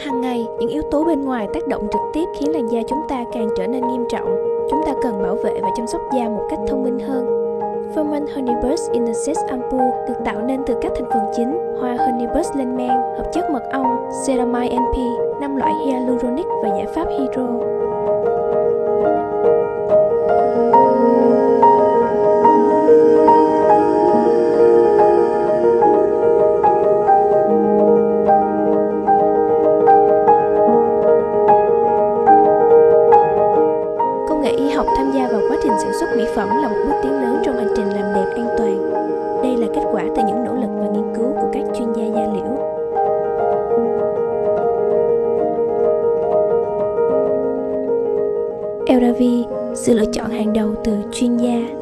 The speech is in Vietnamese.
Hàng ngày, những yếu tố bên ngoài tác động trực tiếp khiến làn da chúng ta càng trở nên nghiêm trọng. Chúng ta cần bảo vệ và chăm sóc da một cách thông minh hơn. Ferment Honeyburst Innocent Ampoule được tạo nên từ các thành phần chính hoa Honeyburst lên men, hợp chất mật ong, ceramide NP, 5 loại hyaluronic và giải pháp hydro. Y học tham gia vào quá trình sản xuất mỹ phẩm là một bước tiến lớn trong hành trình làm đẹp an toàn. Đây là kết quả từ những nỗ lực và nghiên cứu của các chuyên gia da liễu. Elravi, sự lựa chọn hàng đầu từ chuyên gia